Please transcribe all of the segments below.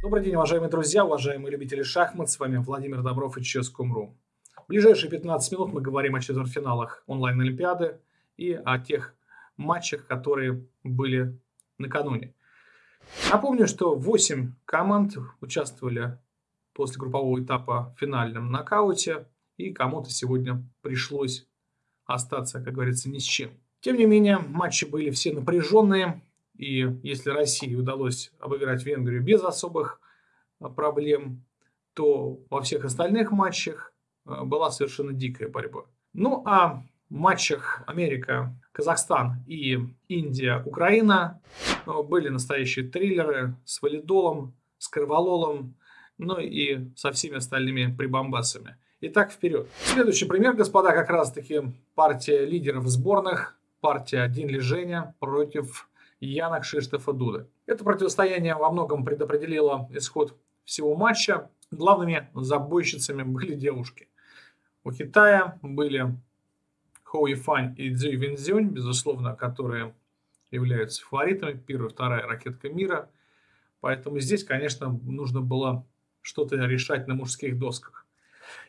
Добрый день, уважаемые друзья, уважаемые любители шахмат. С вами Владимир Добров и Chess.com.ru. В ближайшие 15 минут мы говорим о четвертьфиналах онлайн-олимпиады и о тех матчах, которые были накануне. Напомню, что 8 команд участвовали после группового этапа в финальном нокауте, и кому-то сегодня пришлось остаться, как говорится, ни с чем. Тем не менее, матчи были все напряженные, и если России удалось обыграть Венгрию без особых а, проблем, то во всех остальных матчах а, была совершенно дикая борьба. Ну а в матчах Америка, Казахстан и Индия, Украина а, были настоящие триллеры с валидолом, с кровололом, ну и со всеми остальными прибамбасами. Итак, вперед. Следующий пример, господа, как раз-таки партия лидеров сборных, партия Дин Женя против Яна Кшиштофа Дуда. Это противостояние во многом предопределило исход всего матча. Главными забойщицами были девушки. У Китая были Хоу Фань и Цзи Винзюнь, безусловно, которые являются фаворитами. Первая вторая ракетка мира. Поэтому здесь, конечно, нужно было что-то решать на мужских досках.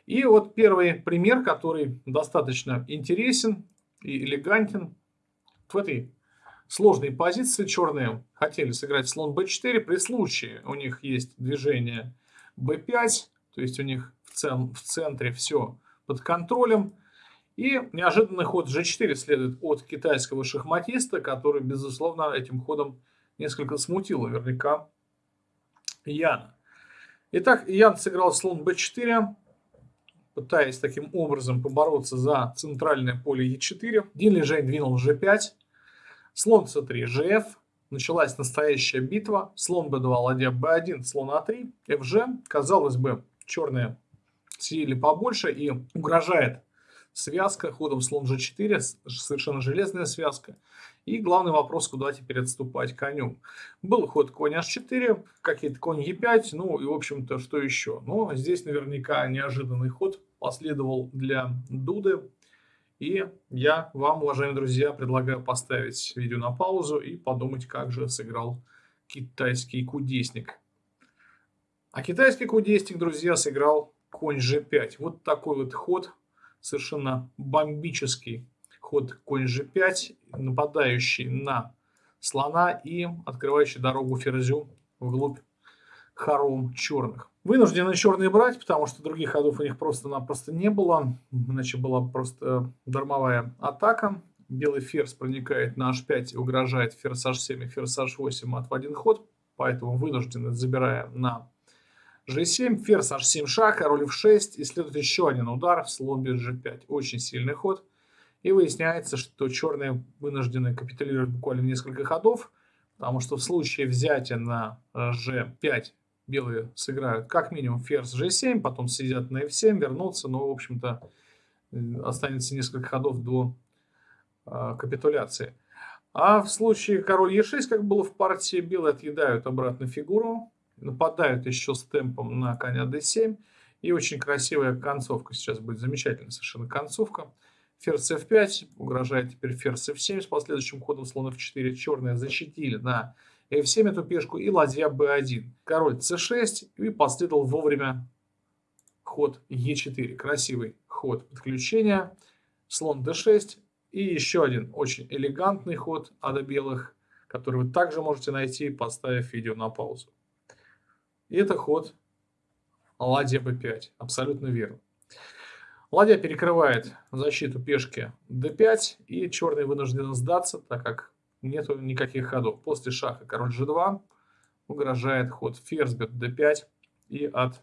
И вот первый пример, который достаточно интересен и элегантен. В этой сложной позиции черные хотели сыграть слон b4. При случае у них есть движение b5, то есть у них в, цен, в центре все под контролем. И неожиданный ход g4 следует от китайского шахматиста, который, безусловно, этим ходом несколько смутил наверняка Яна. Итак, Ян сыграл слон b4, пытаясь таким образом побороться за центральное поле e4. Дин Лежень двинул g5. Слон c3, gf. Началась настоящая битва. Слон b2, ладья b1, слон a3, fg. Казалось бы, черные съели побольше и угрожает связка ходом слон g4, совершенно железная связка. И главный вопрос, куда теперь отступать коню. Был ход конь h4, какие-то конь e5, ну и в общем-то что еще. Но здесь наверняка неожиданный ход последовал для Дуды. И я вам, уважаемые друзья, предлагаю поставить видео на паузу и подумать, как же сыграл китайский кудесник. А китайский кудесник, друзья, сыграл конь g5. Вот такой вот ход, совершенно бомбический ход конь g5, нападающий на слона и открывающий дорогу ферзю вглубь хором черных. Вынуждены черные брать, потому что других ходов у них просто-напросто не было. Иначе была просто дармовая атака. Белый ферзь проникает на h5 и угрожает ферзь h7 и ферзь h8 от в один ход. Поэтому вынуждены, забирая на g7, ферзь h7 шаг, король f6 и следует еще один удар в слон g5. Очень сильный ход. И выясняется, что черные вынуждены капитулировать буквально несколько ходов, потому что в случае взятия на g5 белые сыграют. Как минимум ферзь g7, потом сидят на f7, вернутся, но, в общем-то, останется несколько ходов до э, капитуляции. А в случае король e6, как было в партии, белые отъедают обратно фигуру, нападают еще с темпом на коня d7, и очень красивая концовка сейчас будет, замечательная совершенно концовка. Ферзь f5, угрожает теперь ферзь f7 с последующим ходом слон f4, черные защитили на f7 эту пешку и ладья b1. Король c6 и последовал вовремя ход e4. Красивый ход подключения. Слон d6 и еще один очень элегантный ход ада белых, который вы также можете найти, поставив видео на паузу. И это ход ладья b5. Абсолютно верно. Ладья перекрывает защиту пешки d5, и черные вынуждены сдаться, так как нету никаких ходов. После шаха король g2 угрожает ход ферзь бьет d5 и от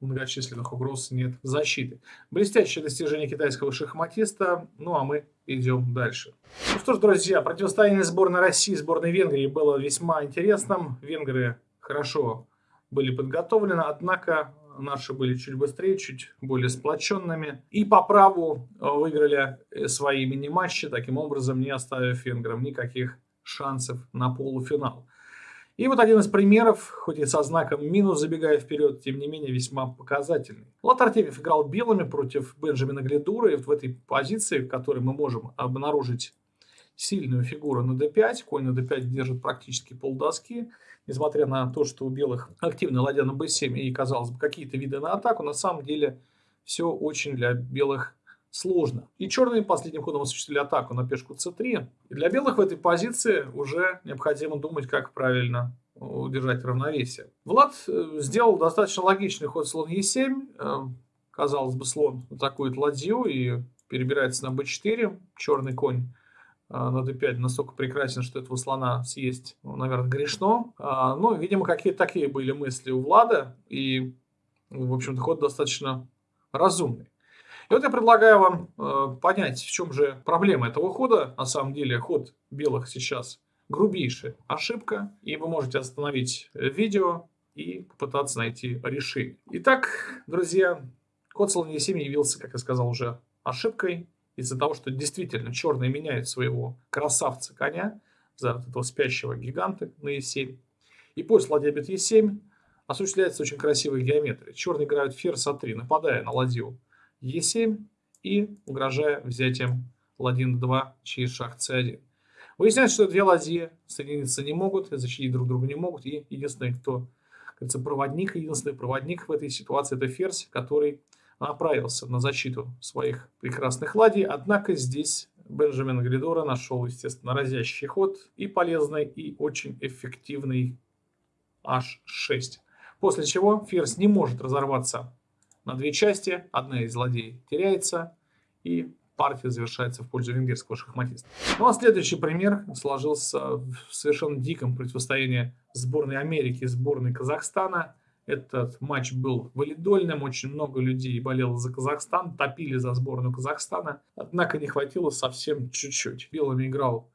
многочисленных угроз нет защиты. Блестящее достижение китайского шахматиста. Ну а мы идем дальше. Ну что ж, друзья, противостояние сборной России и сборной Венгрии было весьма интересным. Венгры хорошо были подготовлены, однако наши были чуть быстрее, чуть более сплоченными. И по праву э, выиграли э, свои мини-матчи, таким образом не оставив венграм никаких шансов на полуфинал. И вот один из примеров, хоть и со знаком минус, забегая вперед, тем не менее весьма показательный. Влад Артемьев играл белыми против Бенджамина Гледура, и вот в этой позиции, в которой мы можем обнаружить сильную фигуру на d5. Конь на d5 держит практически полдоски. Несмотря на то, что у белых активная ладья на b7 и, казалось бы, какие-то виды на атаку, на самом деле все очень для белых сложно. И черные последним ходом осуществили атаку на пешку c3. И для белых в этой позиции уже необходимо думать, как правильно удержать равновесие. Влад э, сделал достаточно логичный ход слон e7. Э, казалось бы, слон атакует ладью и перебирается на b4. Черный конь на d5 настолько прекрасен, что этого слона съесть, ну, наверное, грешно. А, ну, видимо, какие-то такие были мысли у Влада. И, в общем-то, ход достаточно разумный. И вот я предлагаю вам э, понять, в чем же проблема этого хода. На самом деле ход белых сейчас грубейшая ошибка, и вы можете остановить видео и попытаться найти решение. Итак, друзья, ход слон e7 явился, как я сказал, уже ошибкой из-за того, что действительно черные меняют своего красавца коня за вот этого спящего гиганта на e7. И после ладья бьет e7 осуществляется очень красивая геометрия. Черные играют ферзь а3, нападая на ладью Е7 и угрожая взятием ладьи на 2 через шаг С1. Выясняется, что две ладьи соединиться не могут, защитить друг друга не могут, и единственный, кто, кажется, проводник, единственный проводник в этой ситуации это ферзь, который направился на защиту своих прекрасных ладей, однако здесь Бенджамин Гридора нашел, естественно, разящий ход и полезный, и очень эффективный H6. После чего ферзь не может разорваться на две части, одна из злодей теряется, и партия завершается в пользу венгерского шахматиста. Ну а следующий пример сложился в совершенно диком противостоянии сборной Америки и сборной Казахстана. Этот матч был валидольным, очень много людей болело за Казахстан, топили за сборную Казахстана, однако не хватило совсем чуть-чуть. Белыми играл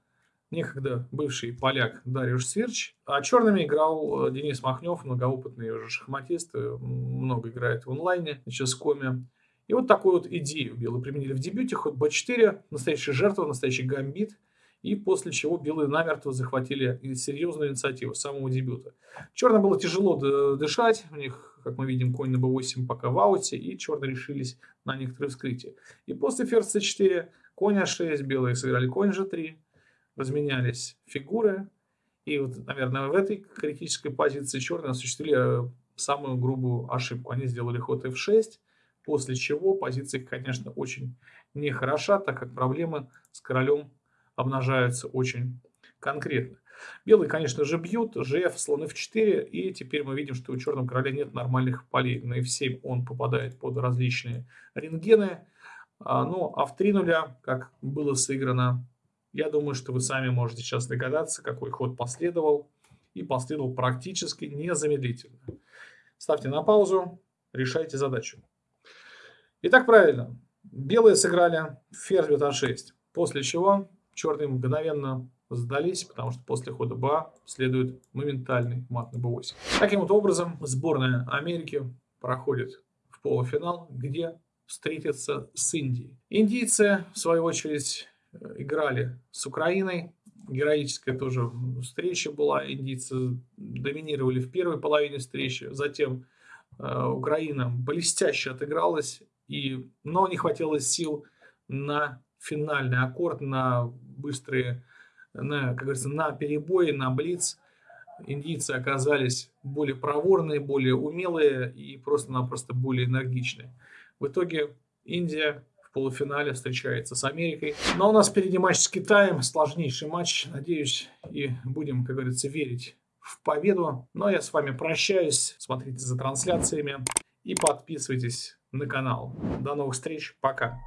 некогда бывший поляк Дариуш Сверч, а черными играл э, Денис Махнев, многоопытный уже шахматист, э, много играет в онлайне, на ческоме. И вот такую вот идею белые применили в дебюте, ход b4, настоящая жертва, настоящий гамбит, и после чего белые намертво захватили серьезную инициативу с самого дебюта. Черным было тяжело дышать, у них, как мы видим, конь на b8 пока в ауте, и черные решились на некоторые вскрытия. И после ферзь c4, конь a6, белые сыграли конь g3, разменялись фигуры. И вот, наверное, в этой критической позиции черные осуществили э, самую грубую ошибку. Они сделали ход f6, после чего позиция, конечно, очень нехороша, так как проблемы с королем обнажаются очень конкретно. Белые, конечно же, бьют, gf, слон f4, и теперь мы видим, что у черного короля нет нормальных полей. На f7 он попадает под различные рентгены, а, ну а в 3 нуля, как было сыграно я думаю, что вы сами можете сейчас догадаться, какой ход последовал. И последовал практически незамедлительно. Ставьте на паузу, решайте задачу. Итак, правильно. Белые сыграли ферзь b6. После чего черные мгновенно сдались, потому что после хода БА следует моментальный мат на b8. Таким вот образом, сборная Америки проходит в полуфинал, где встретится с Индией. Индийцы, в свою очередь, играли с Украиной. Героическая тоже встреча была. Индийцы доминировали в первой половине встречи. Затем э, Украина блестяще отыгралась. И, но не хватило сил на финальный аккорд, на быстрые, на, как говорится, на перебои, на блиц. Индийцы оказались более проворные, более умелые и просто-напросто более энергичные. В итоге Индия полуфинале встречается с Америкой. Но у нас впереди матч с Китаем, сложнейший матч, надеюсь, и будем, как говорится, верить в победу. Но я с вами прощаюсь, смотрите за трансляциями и подписывайтесь на канал. До новых встреч, пока!